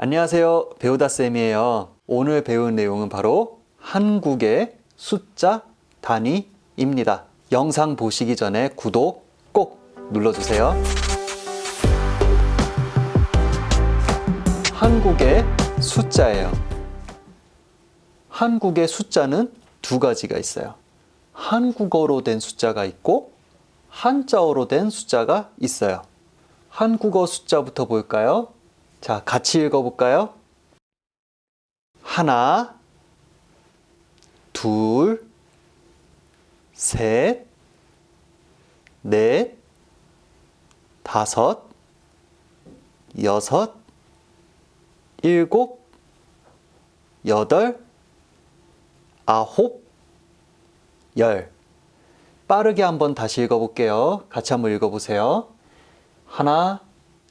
안녕하세요. 배우다쌤이에요. 오늘 배운 내용은 바로 한국의 숫자 단위입니다. 영상 보시기 전에 구독 꼭 눌러주세요. 한국의 숫자예요. 한국의 숫자는 두 가지가 있어요. 한국어로 된 숫자가 있고 한자어로 된 숫자가 있어요. 한국어 숫자부터 볼까요? 자, 같이 읽어볼까요? 하나, 둘, 셋, 넷, 다섯, 여섯, 일곱, 여덟, 아홉, 열. 빠르게 한번 다시 읽어볼게요. 같이 한번 읽어보세요. 하나,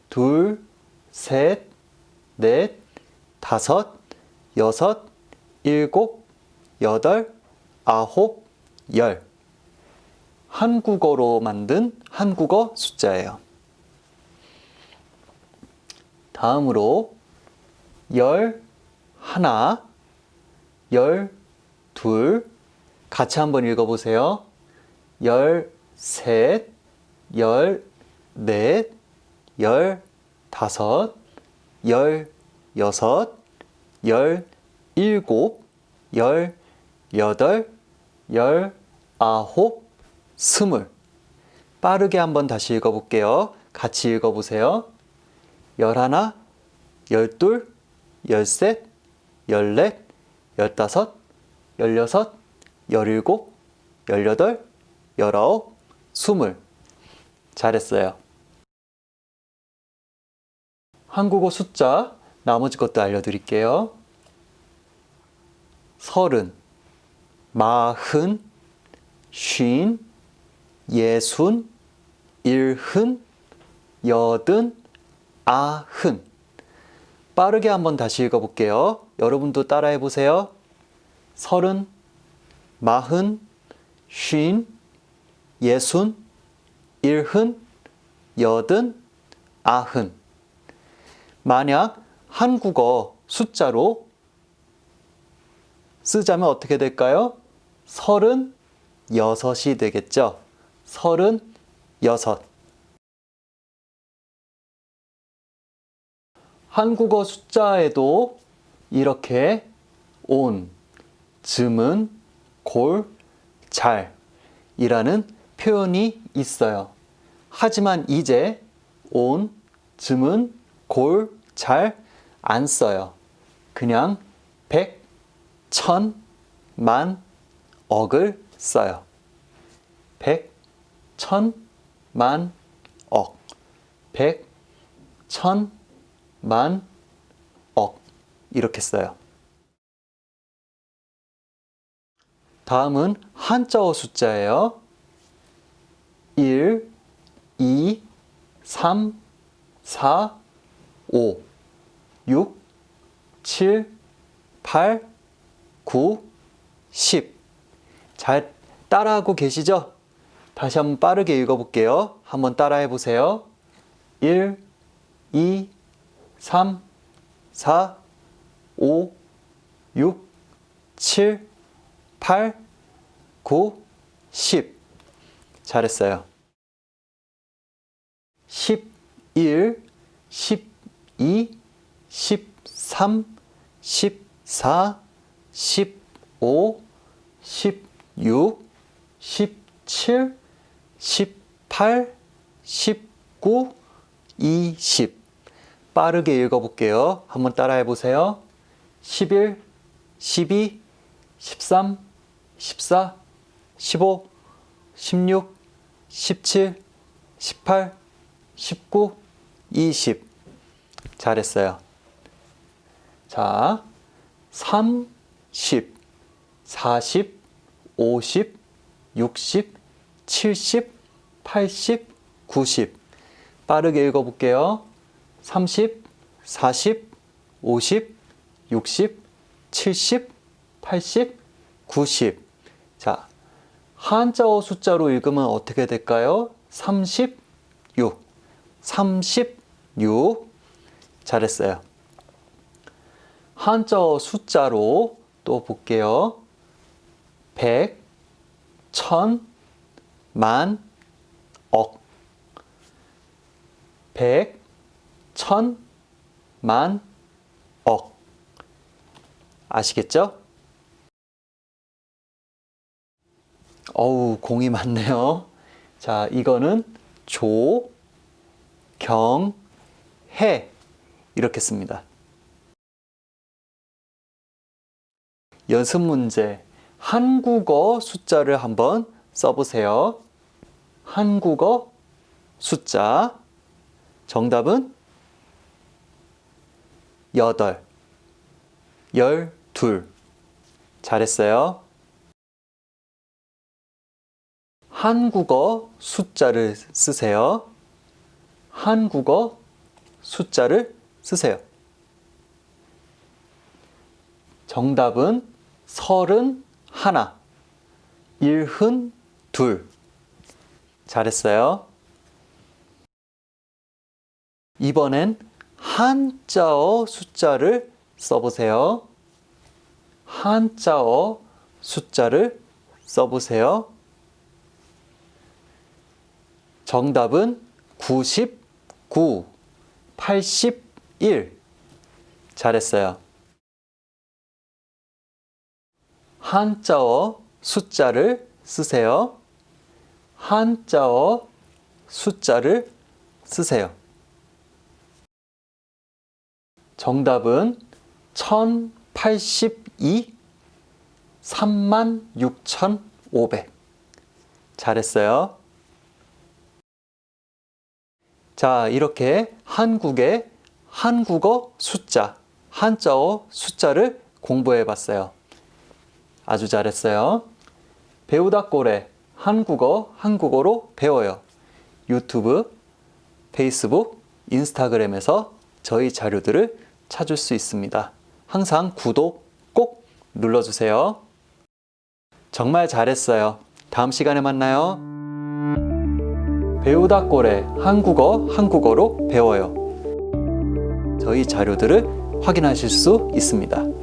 둘, 셋, 넷, 다섯, 여섯, 일곱, 여덟, 아홉, 열. 한국어로 만든 한국어 숫자예요. 다음으로 열 하나, 열 둘, 같이 한번 읽어보세요. 열 셋, 열 넷, 열 다섯, 열 여섯, 열 일곱, 열 여덟, 열 아홉, 스물. 빠르게 한번 다시 읽어볼게요. 같이 읽어보세요. 열하나, 열둘, 열셋, 열넷, 열다섯, 열여섯, 열일곱, 열여덟, 열아홉, 스물. 잘했어요. 한국어 숫자 나머지 것도 알려드릴게요. 서른, 마흔, 쉰, 예순, 일흔, 여든, 아흔. 빠르게 한번 다시 읽어볼게요. 여러분도 따라해 보세요. 서른, 마흔, 쉰, 예순, 일흔, 여든, 아흔. 만약 한국어 숫자로 쓰자면 어떻게 될까요? 서른 여섯이 되겠죠. 서른 여섯. 한국어 숫자에도 이렇게 온, 즈은, 골, 잘 이라는 표현이 있어요. 하지만 이제 온, 즈은, 골, 잘 안 써요. 그냥 백, 천, 만, 억을 써요. 백, 천, 만, 억. 백, 천, 만, 억. 이렇게 써요. 다음은 한자어 숫자예요. 1, 2, 3, 4, 5, 6, 7, 8, 9, 10. 잘 따라하고 계시죠? 다시 한번 빠르게 읽어볼게요. 한번 따라해 보세요. 1, 2, 3, 4, 5, 6, 7, 8, 9, 10. 잘했어요. 11, 12, 13, 14, 15, 16, 17, 18, 19, 20. 빠르게 읽어볼게요. 한번 따라해 보세요. 11, 12, 13, 14, 15, 16, 17, 18, 19, 20. 잘했어요. 자, 30, 40, 50, 60, 70, 80, 90. 빠르게 읽어볼게요. 30, 40, 50, 60, 70, 80, 90. 자, 한자어 숫자로 읽으면 어떻게 될까요? 36. 36. 잘했어요. 한자어 숫자로 또 볼게요. 100, 1000, 만, 억. 100, 1000, 만, 억. 아시겠죠? 어우, 공이 많네요. 자, 이거는 조, 경, 해. 이렇게 씁니다. 연습 문제. 한국어 숫자를 한번 써보세요. 한국어 숫자. 정답은 여덟, 열둘. 잘했어요. 한국어 숫자를 쓰세요. 한국어 숫자를 쓰세요. 정답은 서른 하나, 일흔 둘. 잘했어요. 이번엔 한자어 숫자를 써보세요. 한자어 숫자를 써보세요. 정답은 99, 81. 잘했어요. 한자어 숫자를 쓰세요. 한자어 숫자를 쓰세요. 정답은 1082, 36,500. 잘했어요. 자, 이렇게 한국의 한국어 숫자, 한자어 숫자를 공부해 봤어요. 아주 잘했어요. 배우다 꼴에 한국어, 한국어로 배워요. 유튜브, 페이스북, 인스타그램에서 저희 자료들을 찾을 수 있습니다. 항상 구독 꼭 눌러주세요. 정말 잘했어요. 다음 시간에 만나요. 배우다 꼴에 한국어, 한국어로 배워요. 저희 자료들을 확인하실 수 있습니다.